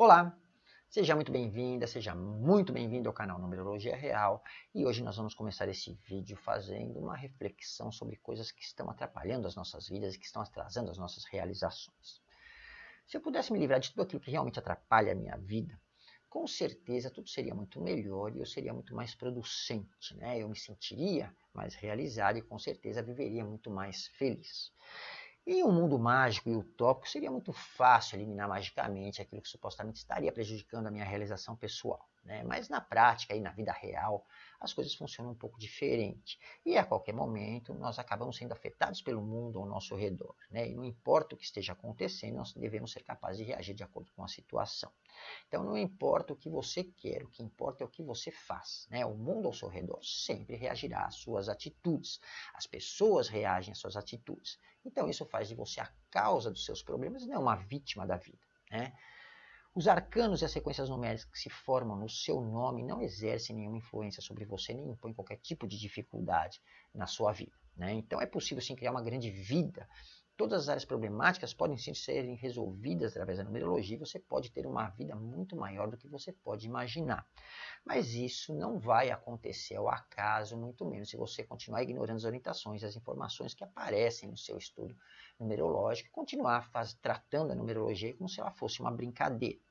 Olá, seja muito bem-vinda, seja muito bem-vindo ao canal Numerologia Real e hoje nós vamos começar esse vídeo fazendo uma reflexão sobre coisas que estão atrapalhando as nossas vidas e que estão atrasando as nossas realizações. Se eu pudesse me livrar de tudo aquilo que realmente atrapalha a minha vida, com certeza tudo seria muito melhor e eu seria muito mais producente, né? Eu me sentiria mais realizado e com certeza viveria muito mais feliz. Em um mundo mágico e utópico, seria muito fácil eliminar magicamente aquilo que supostamente estaria prejudicando a minha realização pessoal. Né? Mas na prática e na vida real, as coisas funcionam um pouco diferente. E a qualquer momento, nós acabamos sendo afetados pelo mundo ao nosso redor. Né? E não importa o que esteja acontecendo, nós devemos ser capazes de reagir de acordo com a situação. Então, não importa o que você quer, o que importa é o que você faz. Né? O mundo ao seu redor sempre reagirá às suas atitudes. As pessoas reagem às suas atitudes. Então, isso faz de você a causa dos seus problemas, não uma vítima da vida. Né? Os arcanos e as sequências numéricas que se formam no seu nome não exercem nenhuma influência sobre você, nem impõem qualquer tipo de dificuldade na sua vida. Né? Então é possível sim criar uma grande vida. Todas as áreas problemáticas podem sim serem resolvidas através da numerologia você pode ter uma vida muito maior do que você pode imaginar. Mas isso não vai acontecer ao acaso, muito menos se você continuar ignorando as orientações, as informações que aparecem no seu estudo numerológico, continuar faz, tratando a numerologia como se ela fosse uma brincadeira.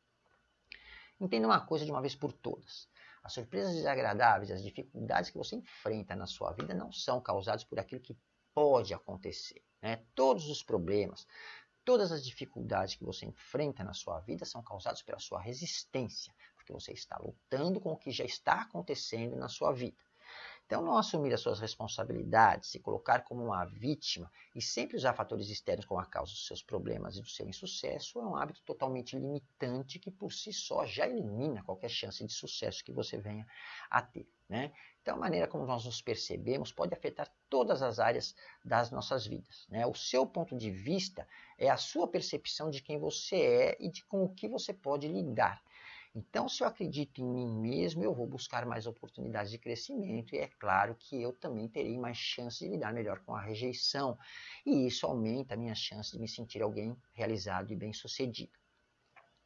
Entenda uma coisa de uma vez por todas. As surpresas desagradáveis, as dificuldades que você enfrenta na sua vida não são causadas por aquilo que pode acontecer. Né? Todos os problemas, todas as dificuldades que você enfrenta na sua vida são causadas pela sua resistência, porque você está lutando com o que já está acontecendo na sua vida. Então, não assumir as suas responsabilidades, se colocar como uma vítima e sempre usar fatores externos como a causa dos seus problemas e do seu insucesso é um hábito totalmente limitante que por si só já elimina qualquer chance de sucesso que você venha a ter. Né? Então, a maneira como nós nos percebemos pode afetar todas as áreas das nossas vidas. Né? O seu ponto de vista é a sua percepção de quem você é e de com o que você pode lidar. Então, se eu acredito em mim mesmo, eu vou buscar mais oportunidades de crescimento e é claro que eu também terei mais chance de lidar melhor com a rejeição. E isso aumenta a minha chance de me sentir alguém realizado e bem-sucedido.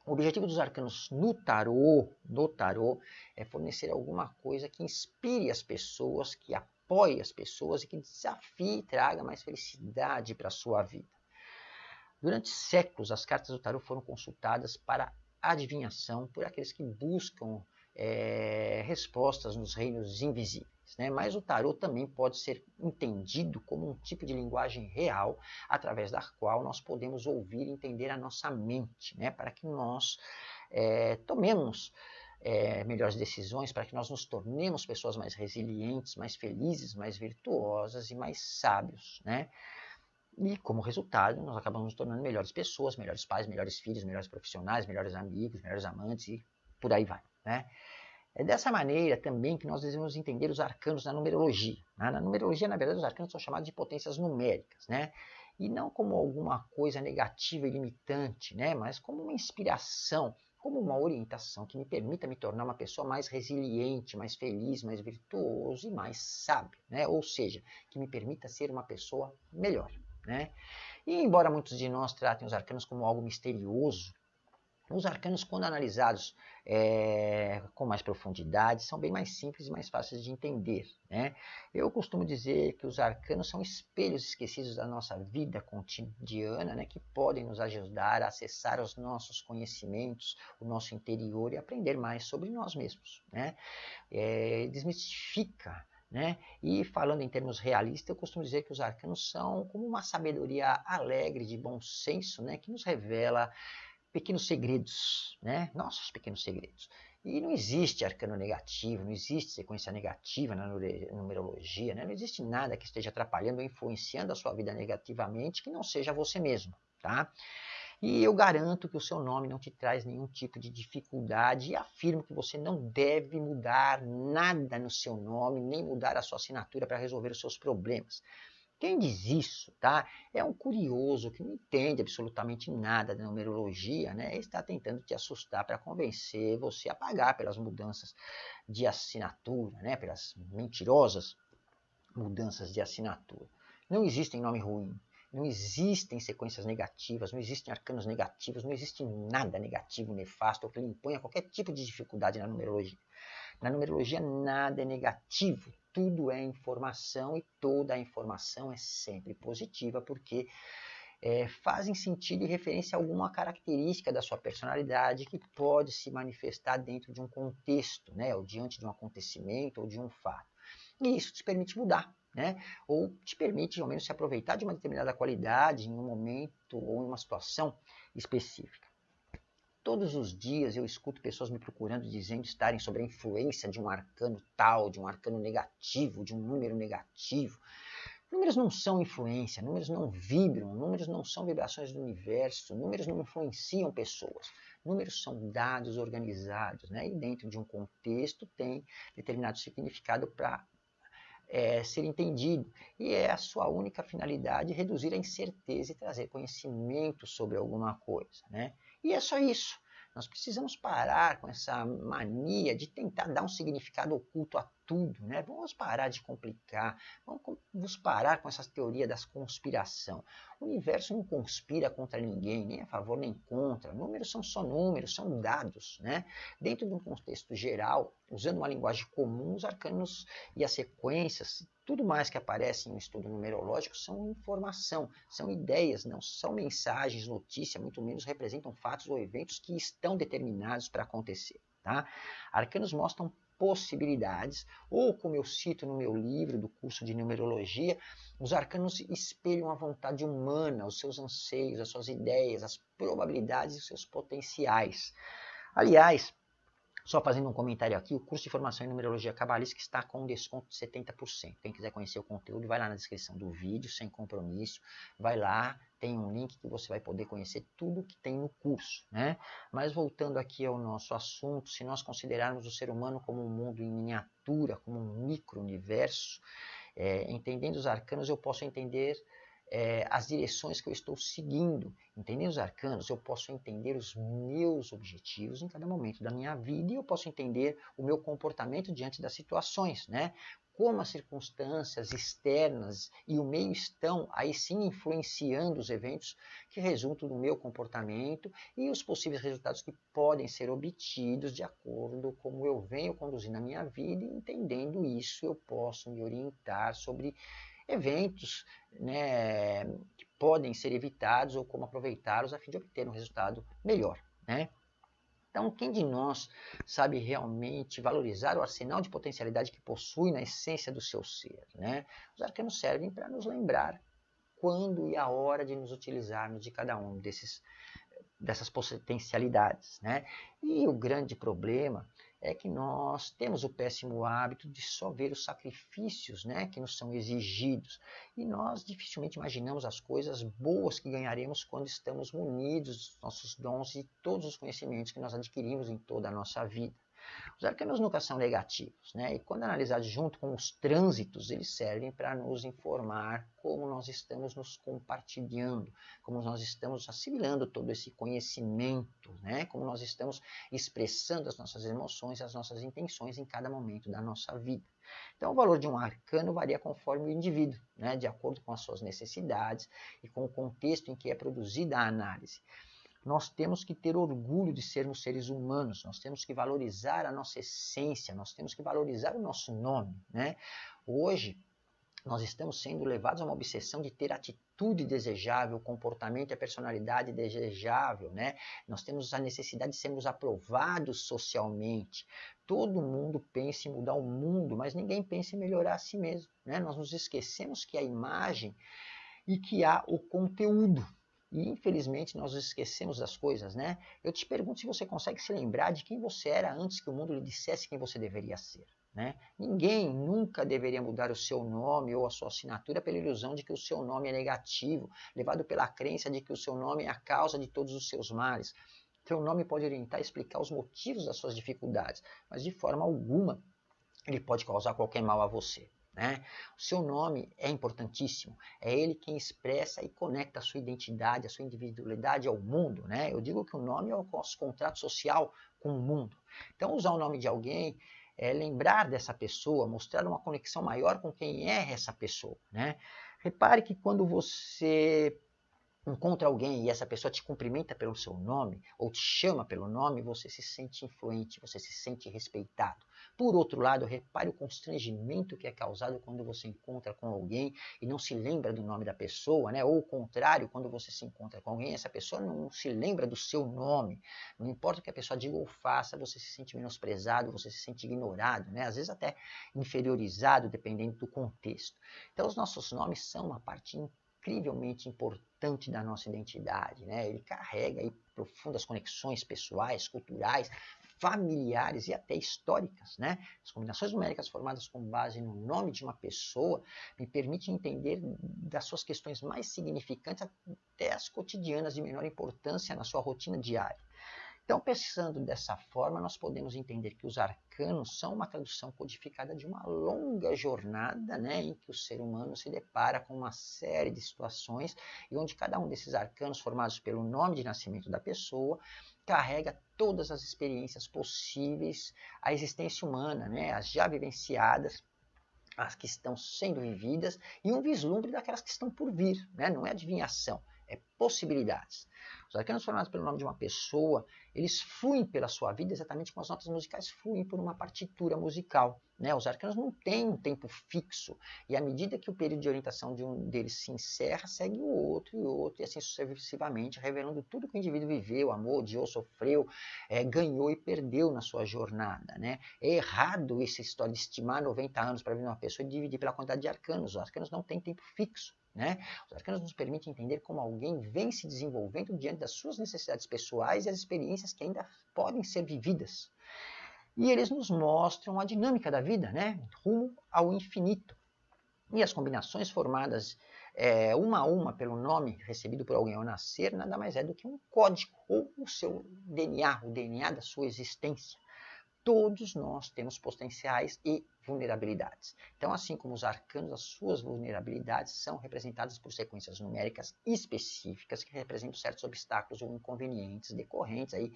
O objetivo dos arcanos no tarô, no tarô, é fornecer alguma coisa que inspire as pessoas, que apoie as pessoas e que desafie e traga mais felicidade para a sua vida. Durante séculos, as cartas do tarô foram consultadas para adivinhação por aqueles que buscam é, respostas nos reinos invisíveis. Né? Mas o tarot também pode ser entendido como um tipo de linguagem real através da qual nós podemos ouvir e entender a nossa mente, né? para que nós é, tomemos é, melhores decisões, para que nós nos tornemos pessoas mais resilientes, mais felizes, mais virtuosas e mais sábios. Né? E, como resultado, nós acabamos nos tornando melhores pessoas, melhores pais, melhores filhos, melhores profissionais, melhores amigos, melhores amantes e por aí vai. Né? É dessa maneira também que nós devemos entender os arcanos na numerologia. Né? Na numerologia, na verdade, os arcanos são chamados de potências numéricas, né? e não como alguma coisa negativa e limitante, né? mas como uma inspiração, como uma orientação que me permita me tornar uma pessoa mais resiliente, mais feliz, mais virtuoso e mais sábio, né? ou seja, que me permita ser uma pessoa melhor. Né? E embora muitos de nós tratem os arcanos como algo misterioso, os arcanos, quando analisados é, com mais profundidade, são bem mais simples e mais fáceis de entender. Né? Eu costumo dizer que os arcanos são espelhos esquecidos da nossa vida cotidiana, né, que podem nos ajudar a acessar os nossos conhecimentos, o nosso interior e aprender mais sobre nós mesmos. Né? É, desmistifica né? E falando em termos realistas, eu costumo dizer que os arcanos são como uma sabedoria alegre, de bom senso, né? que nos revela pequenos segredos, né? nossos pequenos segredos. E não existe arcano negativo, não existe sequência negativa na numerologia, né? não existe nada que esteja atrapalhando ou influenciando a sua vida negativamente que não seja você mesmo. Tá? E eu garanto que o seu nome não te traz nenhum tipo de dificuldade e afirmo que você não deve mudar nada no seu nome, nem mudar a sua assinatura para resolver os seus problemas. Quem diz isso, tá? É um curioso que não entende absolutamente nada da numerologia, né? E está tentando te assustar para convencer você a pagar pelas mudanças de assinatura, né? Pelas mentirosas mudanças de assinatura. Não existe nome ruim, Não existem sequências negativas, não existem arcanos negativos, não existe nada negativo, nefasto, que lhe imponha qualquer tipo de dificuldade na numerologia. Na numerologia, nada é negativo, tudo é informação e toda a informação é sempre positiva, porque é, fazem sentido e referência a alguma característica da sua personalidade que pode se manifestar dentro de um contexto, né, ou diante de um acontecimento ou de um fato. E isso te permite mudar, né? Ou te permite, ao menos, se aproveitar de uma determinada qualidade em um momento ou em uma situação específica. Todos os dias eu escuto pessoas me procurando dizendo estarem sob a influência de um arcano tal, de um arcano negativo, de um número negativo. Números não são influência, números não vibram, números não são vibrações do universo, números não influenciam pessoas. Números são dados organizados, né? e dentro de um contexto tem determinado significado para é, ser entendido. E é a sua única finalidade reduzir a incerteza e trazer conhecimento sobre alguma coisa. Né? E é só isso. Nós precisamos parar com essa mania de tentar dar um significado oculto a tudo, né? Vamos parar de complicar, vamos parar com essa teoria das conspiração. O universo não conspira contra ninguém, nem a favor nem contra. Números são só números, são dados, né? Dentro de um contexto geral, usando uma linguagem comum, os arcanos e as sequências, tudo mais que aparece em um estudo numerológico são informação, são ideias, não são mensagens, notícia, muito menos representam fatos ou eventos que estão determinados para acontecer. Tá? Arcanos mostram possibilidades, ou como eu cito no meu livro do curso de numerologia, os arcanos espelham a vontade humana, os seus anseios, as suas ideias, as probabilidades e os seus potenciais. Aliás, só fazendo um comentário aqui, o curso de formação em numerologia cabalística está com um desconto de 70%. Quem quiser conhecer o conteúdo, vai lá na descrição do vídeo, sem compromisso. Vai lá, tem um link que você vai poder conhecer tudo que tem no curso. Né? Mas voltando aqui ao nosso assunto, se nós considerarmos o ser humano como um mundo em miniatura, como um micro-universo, é, entendendo os arcanos, eu posso entender é, as direções que eu estou seguindo. Entendendo os arcanos, eu posso entender os meus objetivos em cada momento da minha vida e eu posso entender o meu comportamento diante das situações, né? Como as circunstâncias externas e o meio estão aí sim influenciando os eventos que resultam no meu comportamento e os possíveis resultados que podem ser obtidos de acordo com como eu venho conduzindo a minha vida e entendendo isso eu posso me orientar sobre eventos né, que podem ser evitados ou como aproveitá-los a fim de obter um resultado melhor. Né? Então, quem de nós sabe realmente valorizar o arsenal de potencialidade que possui na essência do seu ser? Né? Os arcanos servem para nos lembrar quando e a hora de nos utilizarmos de cada um desses, dessas potencialidades. Né? E o grande problema é que nós temos o péssimo hábito de só ver os sacrifícios né, que nos são exigidos. E nós dificilmente imaginamos as coisas boas que ganharemos quando estamos munidos dos nossos dons e todos os conhecimentos que nós adquirimos em toda a nossa vida. Os arcanos nunca são negativos, né? e quando analisados junto com os trânsitos, eles servem para nos informar como nós estamos nos compartilhando, como nós estamos assimilando todo esse conhecimento, né? como nós estamos expressando as nossas emoções, as nossas intenções em cada momento da nossa vida. Então, o valor de um arcano varia conforme o indivíduo, né? de acordo com as suas necessidades e com o contexto em que é produzida a análise nós temos que ter orgulho de sermos seres humanos, nós temos que valorizar a nossa essência, nós temos que valorizar o nosso nome. Né? Hoje, nós estamos sendo levados a uma obsessão de ter atitude desejável, comportamento e a personalidade desejável, né? Nós temos a necessidade de sermos aprovados socialmente. Todo mundo pensa em mudar o mundo, mas ninguém pensa em melhorar a si mesmo, né? Nós nos esquecemos que a imagem e que há o conteúdo, e infelizmente nós esquecemos das coisas, né? Eu te pergunto se você consegue se lembrar de quem você era antes que o mundo lhe dissesse quem você deveria ser. Né? Ninguém nunca deveria mudar o seu nome ou a sua assinatura pela ilusão de que o seu nome é negativo, levado pela crença de que o seu nome é a causa de todos os seus males. Seu nome pode orientar e explicar os motivos das suas dificuldades, mas de forma alguma ele pode causar qualquer mal a você. Né? O seu nome é importantíssimo, é ele quem expressa e conecta a sua identidade, a sua individualidade ao mundo. Né? Eu digo que o nome é o nosso contrato social com o mundo. Então, usar o nome de alguém é lembrar dessa pessoa, mostrar uma conexão maior com quem é essa pessoa. Né? Repare que quando você encontra alguém e essa pessoa te cumprimenta pelo seu nome ou te chama pelo nome, você se sente influente, você se sente respeitado. Por outro lado, repare o constrangimento que é causado quando você encontra com alguém e não se lembra do nome da pessoa, né? Ou o contrário, quando você se encontra com alguém, essa pessoa não se lembra do seu nome. Não importa o que a pessoa diga ou faça, você se sente menosprezado, você se sente ignorado, né? Às vezes até inferiorizado, dependendo do contexto. Então, os nossos nomes são uma parte incrivelmente importante da nossa identidade. Né? Ele carrega aí profundas conexões pessoais, culturais, familiares e até históricas. Né? As combinações numéricas formadas com base no nome de uma pessoa me permitem entender das suas questões mais significantes até as cotidianas de menor importância na sua rotina diária. Então, pensando dessa forma, nós podemos entender que os arcanos são uma tradução codificada de uma longa jornada né, em que o ser humano se depara com uma série de situações e onde cada um desses arcanos, formados pelo nome de nascimento da pessoa, carrega todas as experiências possíveis à existência humana, né, as já vivenciadas, as que estão sendo vividas e um vislumbre daquelas que estão por vir. Né? Não é adivinhação, é possibilidades. Os arcanos formados pelo nome de uma pessoa, eles fluem pela sua vida exatamente como as notas musicais fluem por uma partitura musical. Né? Os arcanos não têm um tempo fixo, e à medida que o período de orientação de um deles se encerra, segue o outro e o outro, e assim sucessivamente, revelando tudo que o indivíduo viveu, amou, odiou, sofreu, é, ganhou e perdeu na sua jornada. Né? É errado essa história de estimar 90 anos para viver uma pessoa e dividir pela quantidade de arcanos. Os arcanos não têm tempo fixo. Né? Os arcanos nos permitem entender como alguém vem se desenvolvendo diante das suas necessidades pessoais e as experiências que ainda podem ser vividas. E eles nos mostram a dinâmica da vida, né? rumo ao infinito. E as combinações formadas é, uma a uma pelo nome recebido por alguém ao nascer nada mais é do que um código ou o seu DNA, o DNA da sua existência todos nós temos potenciais e vulnerabilidades. Então, assim como os arcanos, as suas vulnerabilidades são representadas por sequências numéricas específicas que representam certos obstáculos ou inconvenientes decorrentes aí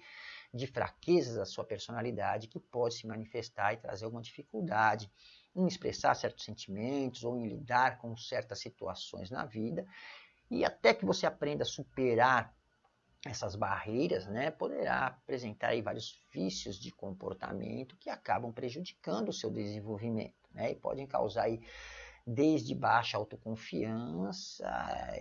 de fraquezas da sua personalidade que pode se manifestar e trazer alguma dificuldade em expressar certos sentimentos ou em lidar com certas situações na vida. E até que você aprenda a superar essas barreiras, né, poderá apresentar aí vários vícios de comportamento que acabam prejudicando o seu desenvolvimento, né, e podem causar aí desde baixa autoconfiança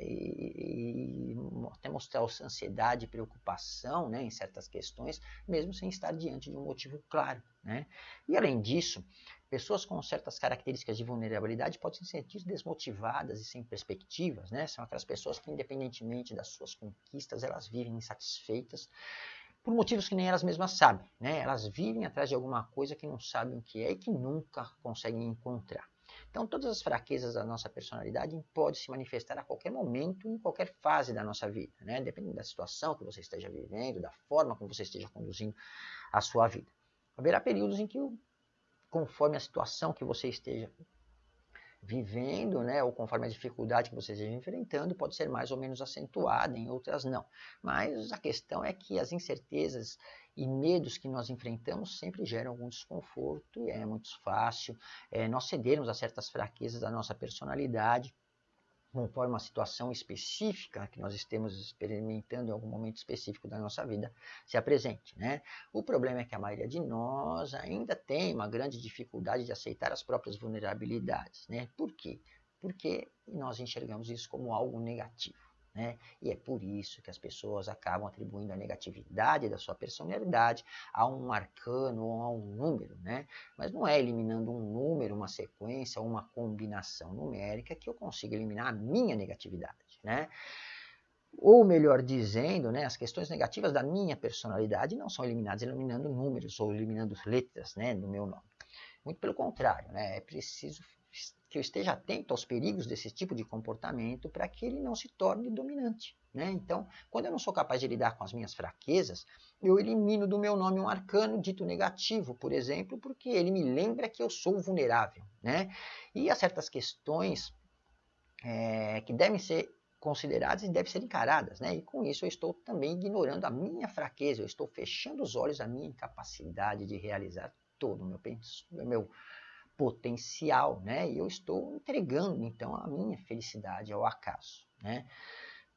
e, e até mostrar ansiedade e preocupação né, em certas questões, mesmo sem estar diante de um motivo claro. Né? E além disso, pessoas com certas características de vulnerabilidade podem se sentir desmotivadas e sem perspectivas. Né? São aquelas pessoas que, independentemente das suas conquistas, elas vivem insatisfeitas por motivos que nem elas mesmas sabem. Né? Elas vivem atrás de alguma coisa que não sabem o que é e que nunca conseguem encontrar. Então, todas as fraquezas da nossa personalidade podem se manifestar a qualquer momento, em qualquer fase da nossa vida, né? dependendo da situação que você esteja vivendo, da forma como você esteja conduzindo a sua vida. Haverá períodos em que, conforme a situação que você esteja vivendo, né, ou conforme a dificuldade que você esteja enfrentando, pode ser mais ou menos acentuada, em outras não. Mas a questão é que as incertezas e medos que nós enfrentamos sempre geram algum desconforto e é muito fácil é, nós cedermos a certas fraquezas da nossa personalidade conforme uma situação específica que nós estemos experimentando em algum momento específico da nossa vida se apresente. Né? O problema é que a maioria de nós ainda tem uma grande dificuldade de aceitar as próprias vulnerabilidades. Né? Por quê? Porque nós enxergamos isso como algo negativo. Né? E é por isso que as pessoas acabam atribuindo a negatividade da sua personalidade a um arcano ou a um número. Né? Mas não é eliminando um número, uma sequência uma combinação numérica que eu consigo eliminar a minha negatividade. Né? Ou melhor dizendo, né, as questões negativas da minha personalidade não são eliminadas eliminando números ou eliminando letras né, do meu nome. Muito pelo contrário, né, é preciso que eu esteja atento aos perigos desse tipo de comportamento para que ele não se torne dominante. Né? Então, quando eu não sou capaz de lidar com as minhas fraquezas, eu elimino do meu nome um arcano dito negativo, por exemplo, porque ele me lembra que eu sou vulnerável. Né? E há certas questões é, que devem ser consideradas e devem ser encaradas, né? E com isso eu estou também ignorando a minha fraqueza, eu estou fechando os olhos à minha incapacidade de realizar todo o meu, meu potencial, né? E eu estou entregando então a minha felicidade ao acaso, né?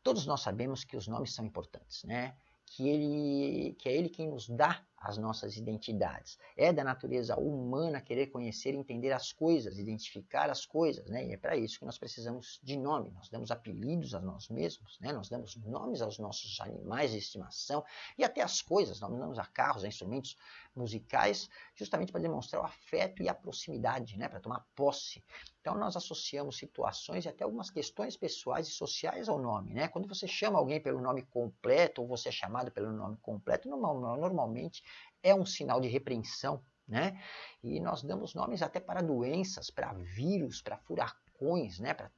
Todos nós sabemos que os nomes são importantes, né? Que ele, que é ele quem nos dá as nossas identidades. É da natureza humana querer conhecer entender as coisas, identificar as coisas, né? E é para isso que nós precisamos de nome. Nós damos apelidos a nós mesmos, né? Nós damos nomes aos nossos animais de estimação e até as coisas. Nós damos a carros, a instrumentos musicais, justamente para demonstrar o afeto e a proximidade, né? Para tomar posse. Então nós associamos situações e até algumas questões pessoais e sociais ao nome, né? Quando você chama alguém pelo nome completo ou você é chamado pelo nome completo, normalmente é um sinal de repreensão, né? E nós damos nomes até para doenças, para vírus, para furacões, né? Para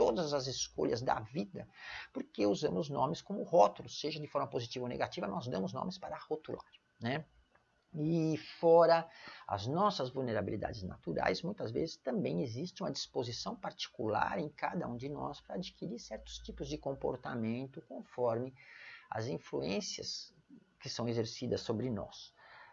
todas as escolhas da vida, porque usamos nomes como rótulos, seja de forma positiva ou negativa, nós damos nomes para rotular, né? E fora as nossas vulnerabilidades naturais, muitas vezes também existe uma disposição particular em cada um de nós para adquirir certos tipos de comportamento conforme as influências que são exercidas sobre nós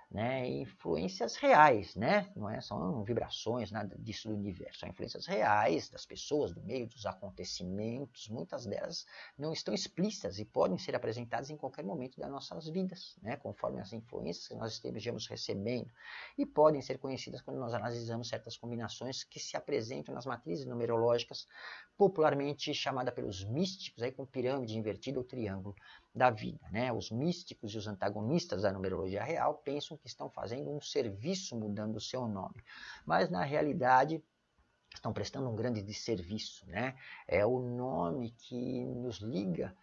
né, influências reais, né? Não é, são vibrações, nada disso do universo, são influências reais das pessoas, do meio, dos acontecimentos. Muitas delas não estão explícitas e podem ser apresentadas em qualquer momento das nossas vidas, né, conforme as influências que nós estejamos recebendo. E podem ser conhecidas quando nós analisamos certas combinações que se apresentam nas matrizes numerológicas, popularmente chamada pelos místicos, aí com pirâmide invertida ou triângulo da vida. Né? Os místicos e os antagonistas da numerologia real pensam que estão fazendo um serviço mudando o seu nome, mas na realidade estão prestando um grande desserviço. Né? É o nome que nos liga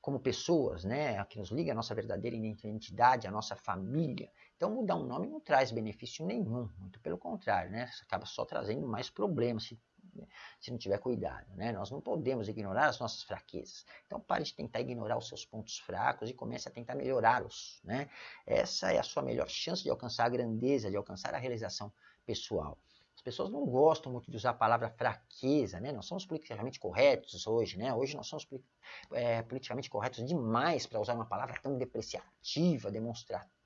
como pessoas, né? que nos liga a nossa verdadeira identidade, a nossa família. Então mudar um nome não traz benefício nenhum, muito pelo contrário, né? acaba só trazendo mais problemas se se não tiver cuidado. Né? Nós não podemos ignorar as nossas fraquezas. Então pare de tentar ignorar os seus pontos fracos e comece a tentar melhorá-los. Né? Essa é a sua melhor chance de alcançar a grandeza, de alcançar a realização pessoal. As pessoas não gostam muito de usar a palavra fraqueza, né? Nós somos politicamente corretos hoje, né? Hoje nós somos é, politicamente corretos demais para usar uma palavra tão depreciativa, demonstrativa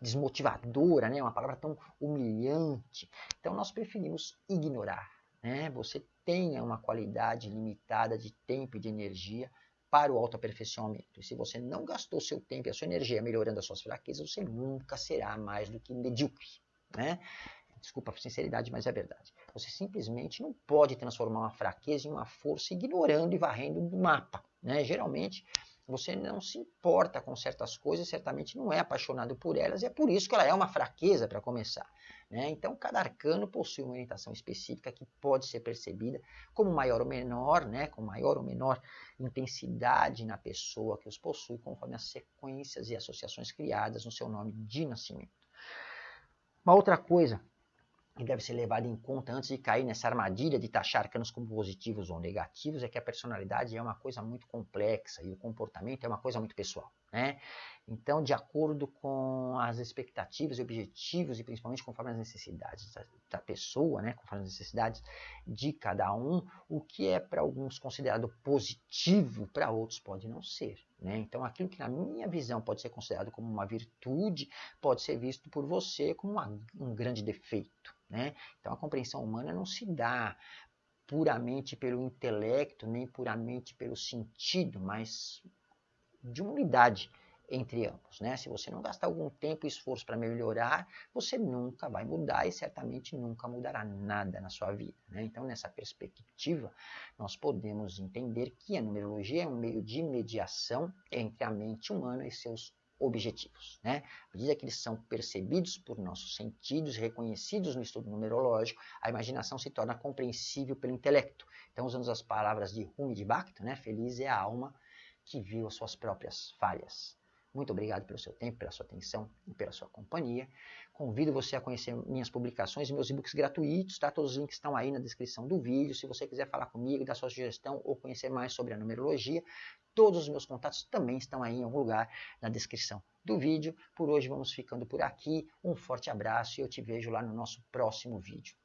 desmotivadora, né? uma palavra tão humilhante. Então nós preferimos ignorar. Né? Você tenha uma qualidade limitada de tempo e de energia para o autoaperfeiçoamento. E se você não gastou seu tempo e a sua energia melhorando as suas fraquezas, você nunca será mais do que medíocre. Né? Desculpa a sinceridade, mas é verdade. Você simplesmente não pode transformar uma fraqueza em uma força ignorando e varrendo do mapa. Né? Geralmente, você não se importa com certas coisas, certamente não é apaixonado por elas, e é por isso que ela é uma fraqueza para começar. Né? Então, cada arcano possui uma orientação específica que pode ser percebida como maior ou menor, né? com maior ou menor intensidade na pessoa que os possui, conforme as sequências e associações criadas no seu nome de nascimento. Uma outra coisa que deve ser levado em conta antes de cair nessa armadilha de taxar arcanos como positivos ou negativos é que a personalidade é uma coisa muito complexa e o comportamento é uma coisa muito pessoal. Né? Então, de acordo com as expectativas e objetivos, e principalmente conforme as necessidades da, da pessoa, né? conforme as necessidades de cada um, o que é para alguns considerado positivo, para outros pode não ser. Né? Então, aquilo que na minha visão pode ser considerado como uma virtude, pode ser visto por você como uma, um grande defeito. Né? Então, a compreensão humana não se dá puramente pelo intelecto, nem puramente pelo sentido, mas de uma unidade entre ambos. Né? Se você não gastar algum tempo e esforço para melhorar, você nunca vai mudar e certamente nunca mudará nada na sua vida. Né? Então, nessa perspectiva, nós podemos entender que a numerologia é um meio de mediação entre a mente humana e seus objetivos. Né? À medida que eles são percebidos por nossos sentidos, reconhecidos no estudo numerológico, a imaginação se torna compreensível pelo intelecto. Então, usando as palavras de Rumi de Bhakti, né? feliz é a alma que viu as suas próprias falhas. Muito obrigado pelo seu tempo, pela sua atenção e pela sua companhia. Convido você a conhecer minhas publicações e meus e-books gratuitos, tá? Todos os links estão aí na descrição do vídeo. Se você quiser falar comigo, dar sua sugestão ou conhecer mais sobre a numerologia, todos os meus contatos também estão aí em algum lugar na descrição do vídeo. Por hoje vamos ficando por aqui. Um forte abraço e eu te vejo lá no nosso próximo vídeo.